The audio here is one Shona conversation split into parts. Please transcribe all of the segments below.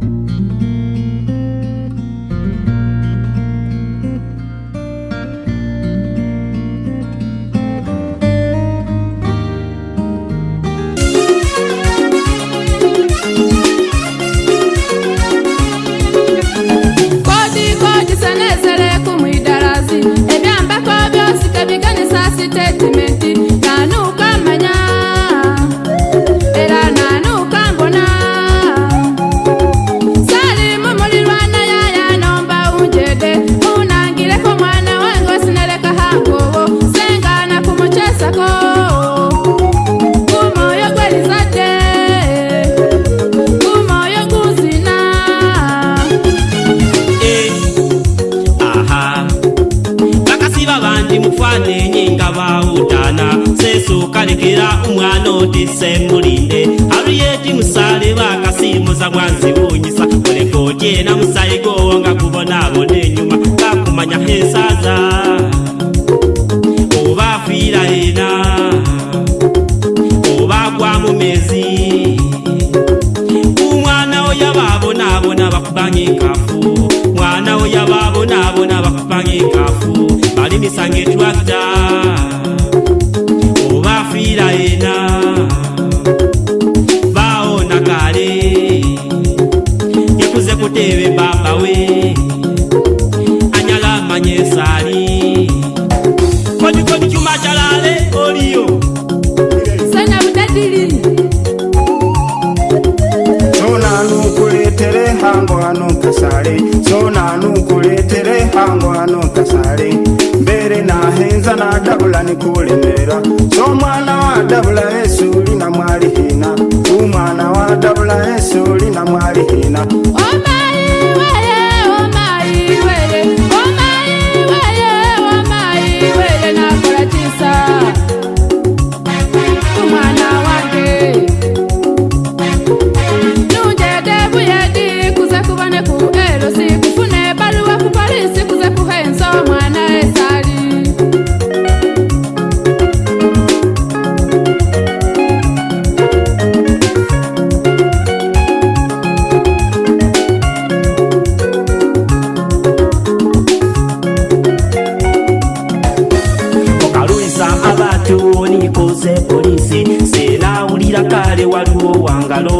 Thank you. otisemulinde aluyeti musale bakasimuza bwanzibunyisa olekoti ena musayigowo nga kubonabona enyuma kakumanya hesaza oba fiira ena oba gwamu mezi umwana oyababonabona bakubanga enkafu mwana oyababonabona bakubanga enkafu balimisanga etwakta we anyala manye sali koju koju chuma chalale olio sana budadili sona nukuletele hango ano kasale sona nukuletele hango ano kasale mbere na henza na dabula nikulemera so mwana wa dabula yesu uli na mwali hina umwana wa dabula yesu uli na mwali hina omaiwe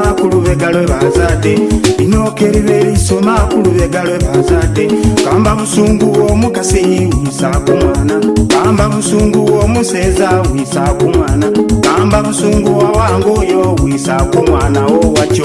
lisoma ku lubega lwebazadde linookerera erisoma ku lubega lwebazadde kamba musungu w'omukasi wisa ku mwana kamba musungu w'omuseeza wisa ku mwana kamba musungu wawangaoyo wisa ku mwana wo wakyo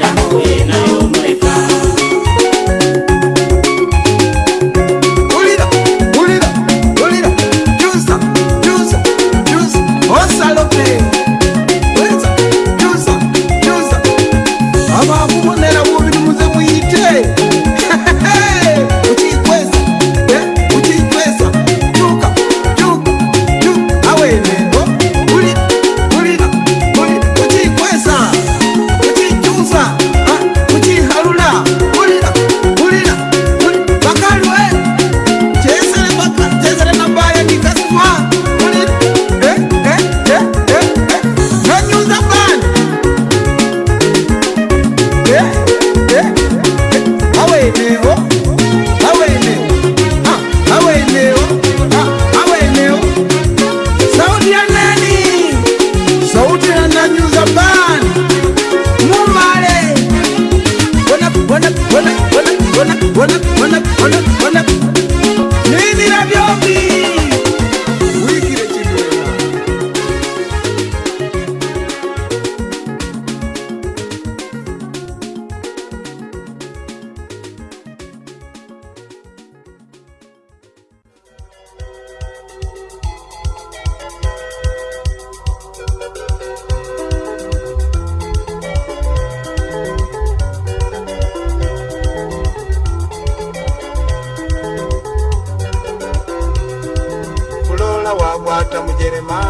wagwata mujerema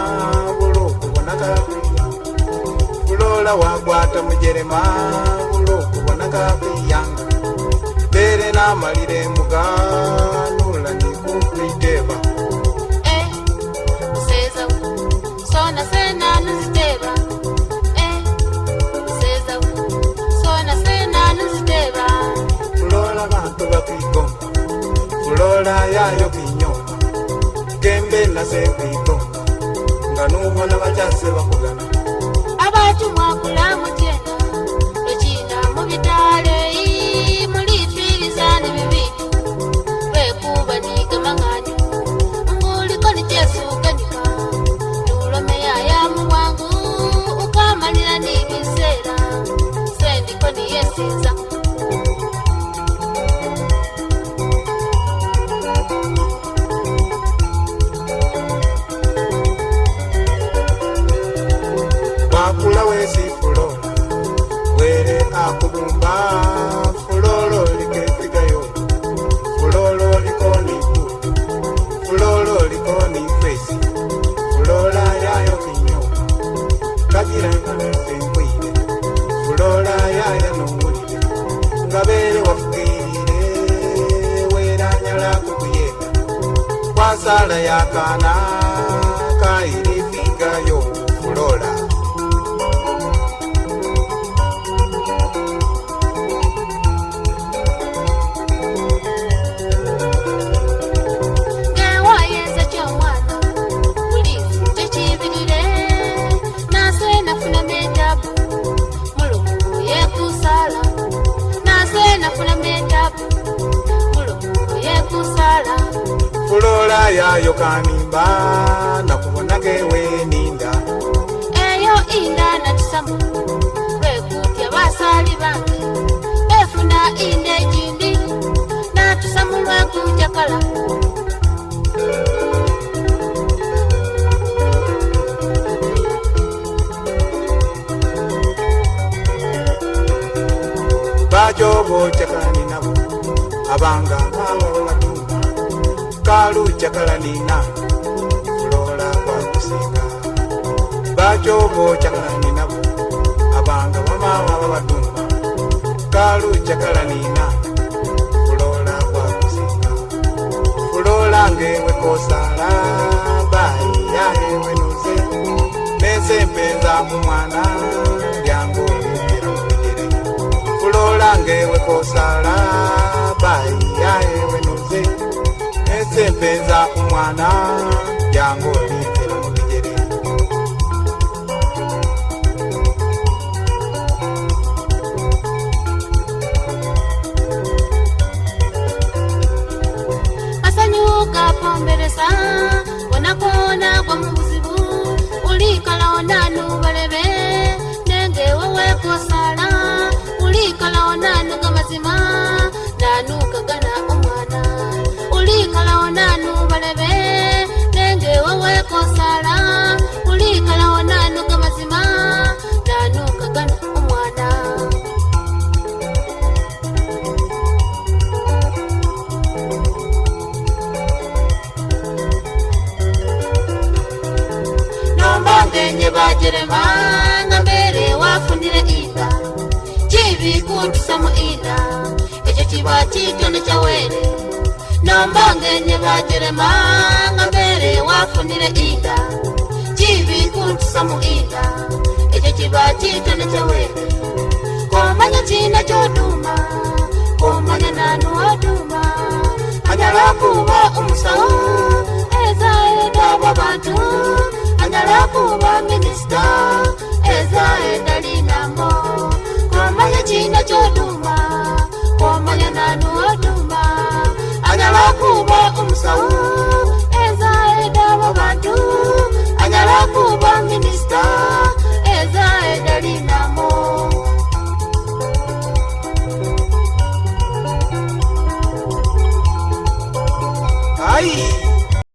ulokubonaka kwiya ulola wagwata mujerema ulokubonaka kwiyanga bere namalire muganula nikukwiteba eh, eh, ulola bantu bakwigomba ulola yayo kwiya ngasebito nganuvona vatase vakugana Nana Yakana. yo kanimba nakubonaga ewe ninda eyo inda nakisamu lwekutya basali bange befuna inda ejindi natusamu lwekuja kala bajobojakaninabo abanga mawe balu jakala nina kulola kwakusinga bacobo jakala ninabo abanga bamama babatumba balu jakala nina kulola kwakusinga kulola ngewe kosala baiya ewe nuze mese mpenza mumwana lyangu lubira mubigere kulola ngewe kosala baiya ewe nuze tsembenza umwana yango litera mubigere asanyuka pomberesa wonakona kwa mubuzibu ulikala onanu balebe nenge wewekosala ulikala onanu kamazima nanukaga ulikalawo nanu balebe nenge wewekosala ulikalawo nanu kamazima nanu kagana omwana nomba ngenye bajerema ngambere wafundire inda kibikundisamu ina ekyo kiba kitone kyawere nyombonge nyivajirema ngambere wafunire inda chivikuntusa mu inda ico chiva chitene chawene kumanya china choduma kumanya nanu waduma anyala kuva umusawu eza enda vo bantu anyala kuva minista eza enda linambo musawo eva edda abo bantu anyala kuba